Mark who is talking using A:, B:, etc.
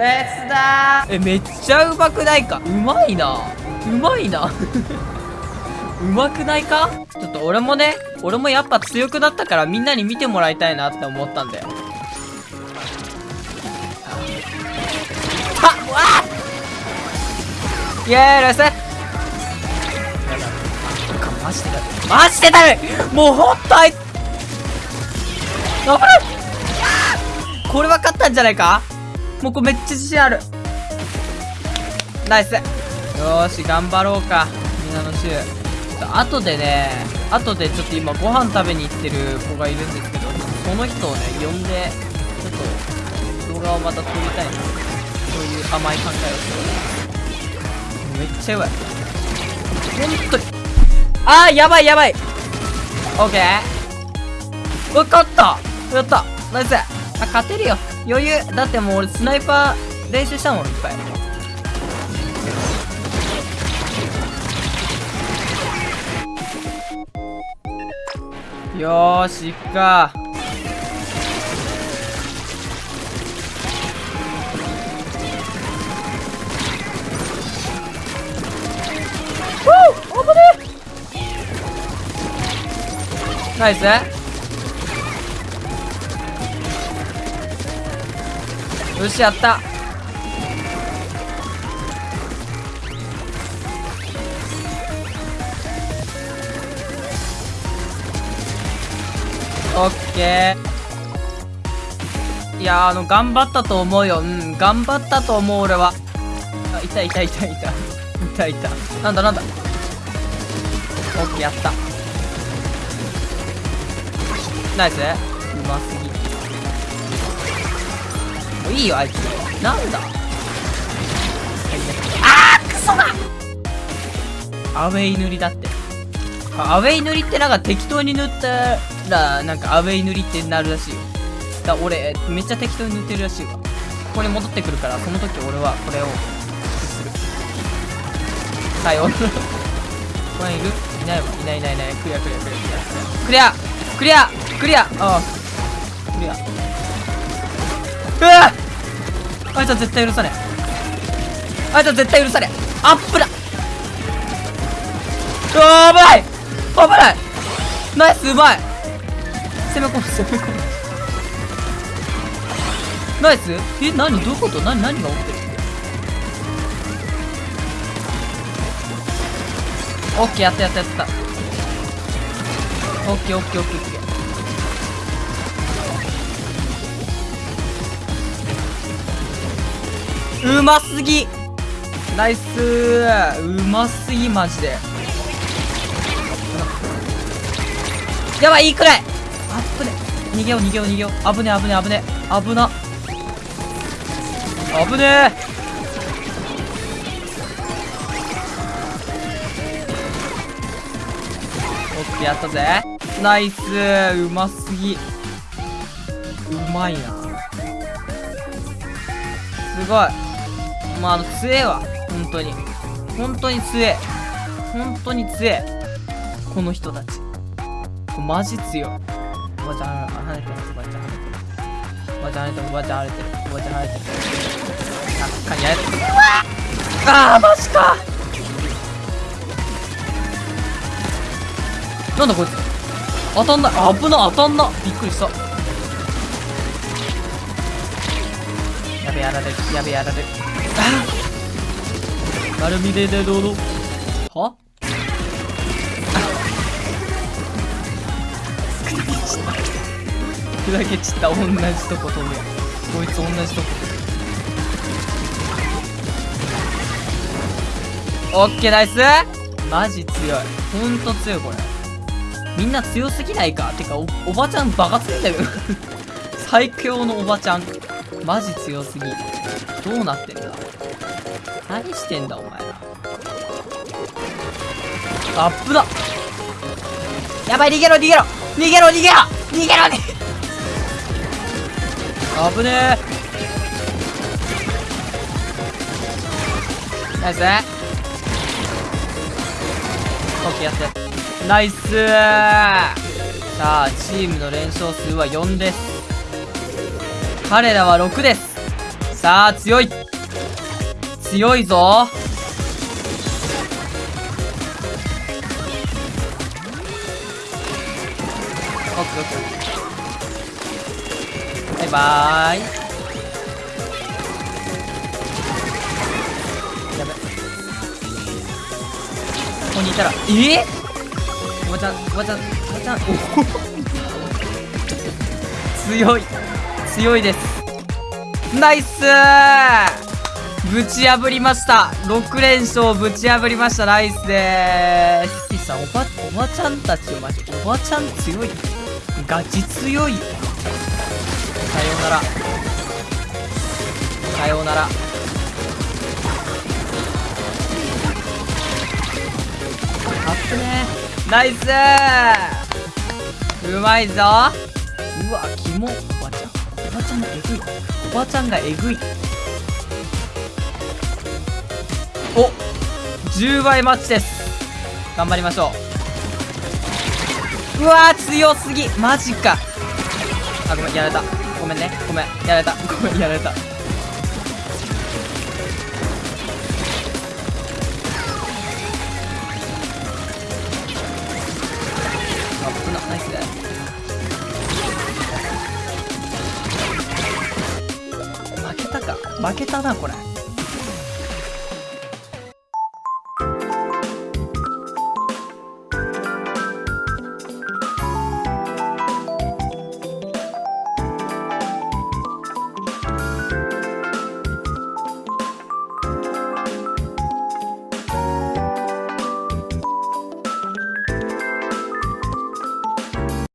A: フェスだえめっちゃうまくないか？うまいな。うまいな。うまくないか？ちょっと俺もね俺もやっぱ強くなったからみんなに見てもらいたいなって思ったんだよ。はっ。わっ。イエーイレスマジでだるマジでだるもうほんとあい危ないこれは勝ったんじゃないか？もうこれめっちゃ自信ある。ナイス。よし頑張ろうか。みんなの週後でね後でちょっと今ご飯食べに行ってる子がいるんですけどその人をね呼んでちょっと動画をまた撮りたいな。そういう甘い考えをしてめっちゃやばい。本当に。あーやばいやばい。オッケー。わかった。やった。ナイス。あ勝てるよ。余裕。だってもう俺スナイパー練習したもんいっぱい。よーし行くか。ナイス。よしやった。オッケー。いやあの頑張ったと思うよ。うん頑張ったと思う俺は。あいたいたいたいた。いたいた。なんだなんだ。オッケーやった。ナイスうますぎ。いいよあいつ。なんだ？あークソだ！アウェイ塗りだって。アウェイ塗りってなんか適当に塗ったらなんかアウェイ塗りってなるらしいよ。だ俺めっちゃ適当に塗ってるらしいわ。ここに戻ってくるからその時俺はこれをする。さようなら。これいる？いないわ。いないいないいない。クリアクリアクリアクリア。クリア!クリア!ああ。クリア。うわあいつは絶対許さねえあいつは絶対許さねえアップだ。うわ危ない。危ない。ナイスうまい。攻め込む攻め込む。ナイス？え何？どういうこと？何？何が起きてる？オッケーやったやったやった。オッケーオッケーオッケーオッケー。うますぎ。ナイス。うますぎマジで。やばいいいくらいあっぶね逃げよう逃げよう逃げよう。危ね危ね危ね危な。危ねオッケーやったぜ。ナイス。うますぎ。うまいな。すごい。まああの強えわ本当に。本当に強え本当に強えこの人たち。マジ強い。おばちゃん跳ねてる。おばちゃん跳ねてる。おばちゃん跳ねてる。おばちゃん跳ねてる。おばちゃん跳ねてる。あっかにやれあーマジか。なんだこいつ。当たんない。危な当たんなびっくりした。やべやられる。やべやられる。ああ丸見ででどうぞ。は？砕け散った同じとこ飛ぶやこいつ同じとこ。オッケーナイス。マジ強い。ほんと強いこれ。みんな強すぎないか？てかおおばちゃんバカ強いんだけど。最強のおばちゃん。マジ強すぎ。どうなってんだ？何してんだお前ら？アップだ！やばい逃げろ逃げろ！逃げろ逃げろ！逃げろ！逃げろ危ねえ！ナイスオッケーやって。ナイス！さあチームの連勝数は4です。彼らは6です。さあ強い。強いぞ。オッケーオッケー。バイバーイ。やべ。ここにいたら。え？おばちゃんおばちゃんおばちゃん。お強い。強いです。ナイス。ぶち破りました。6連勝ぶち破りました。ナイスでーすキさんおばおばちゃんたちマジおばちゃん強い。ガチ強い。よさようなら。さようなら。あっぶね。ナイス。うまいぞ。うわキモおばちゃんがえぐい。おばちゃんがえぐいお10倍マッチです。頑張りましょう。うわ強すぎ。マジか。あごめんやられた。ごめんね。ごめんやられた。ごめんやられた。負けたなこれ。